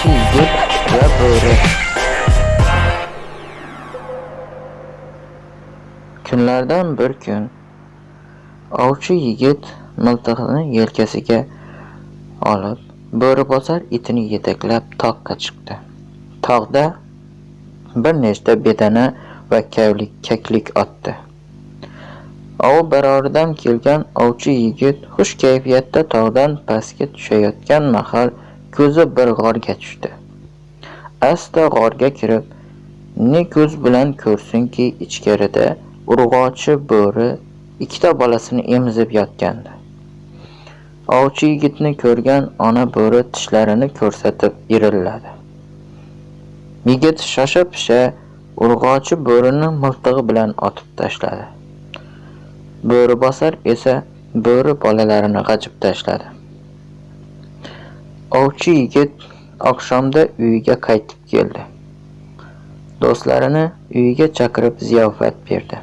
için zırt. Kunlardan bir kun ovchi yigit miltig'ini yelkasiga olib, bo'ribosar itini yetaklab toqqa chiqdi. Tog'da bir nechta bedana va kavlik kaklik otdi. Ov baroridan kelgan ovchi yigit xush kayfiyatda tog'dan pastga tushayotgan mahal ko'zi bir g'orga tushdi. Asta g'orga kirib, ne ko'z bilan ko'rsinki, ichkarida urg'ochi bo'ri ikkita bolasini emizib yotgandi. Ovchi yigitni ko'rgan ona bo'ri tishlarini ko'rsatib irilladi. Yigit shosha-pisha urg'ochi bo'rini miltig'i bilan otib tashladi. Bo'ribosar esa bo'ri bolalarini g'ajib tashladi. Ovchi yigit oqshomda uyiga qaytib keldi. Do'stlarini uyiga chaqirib ziyofat berdi.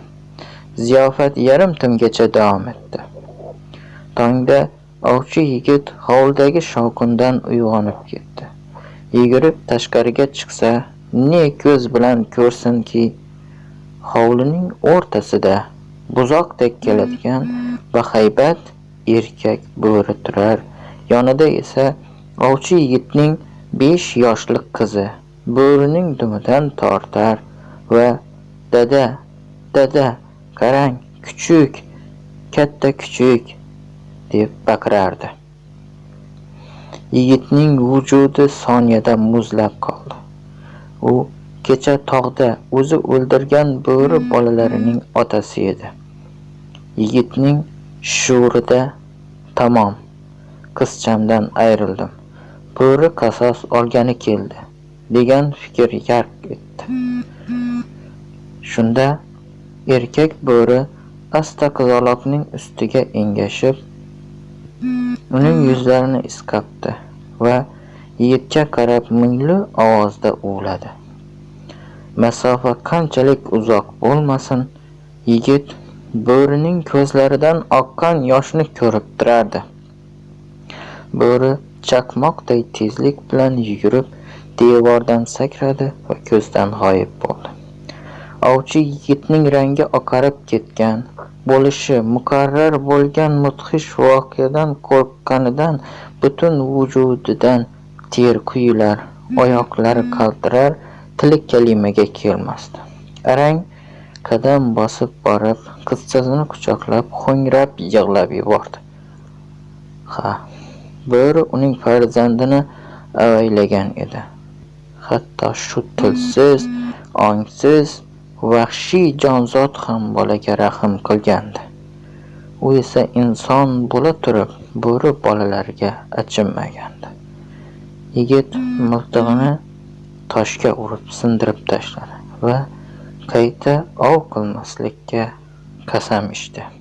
Ziyofat yarim tungacha davom etdi. Tongda ovchi yigit hovlidagi shovqindan uyg'onib ketdi. Yugurib tashqariga chiqsa, ne ko'z bilan ko'rsinki, hovlining o'rtasida buzoqdek keladigan bahaybat erkak bo'ri turar, yonida esa ovchi yigitning 5 yoshli qizi bo'rining dumidan tortar va "Dada, dada, qarang, kuchuk, katta kuchuk" deb baqirardi. Yigitning vujudi soniyada muzlab qoldi. U kecha tog'da o'zi o'ldirgan bo'ri bolalarining otasi edi. Yigitning shuurida "Tamom, qizchamdan ayrildim. Bo'ri qasos olgani keldi" degan fikr yarq etdi. Shunda erkak bo'ri asta qizaloqning ustiga engashib, uning yuzlarini isqatdi va yigitga qarab mungli ovozda uvladi. Masofa qanchalik uzoq bo'lmasin, yigit bo'rining ko'zlaridan oqqan yoshni ko'rib turardi. Bo'ri chaqmoqday tezlik bilan yugurib, devordan sakradi va ko'zdan g'oyib bo'ldi. Ovchi yigitning rangi oqarib ketgan, bo'lishi muqarrar bo'lgan mudhish voqeadan qo'rqqanidan butun vujudidan ter quyular, oyoqlari qaltirar, tili kalimaga kelmasdi. Arang qadam bosib borib, qizchasini quchoqlab, ho'ngrab yig'lab yubordi. Ha, bo'ri uning farzandini avaylagan edi. Hatto shu tilsiz, ongsiz, vahshiy jonzot ham bolaga rahm qilgandi. U esa inson bo'la turib, bo'ri bolalariga achinmagandi. Yigit miltig'ini toshga urib sindirib tashladi va qayta ov qilmaslikka qasam ichdi.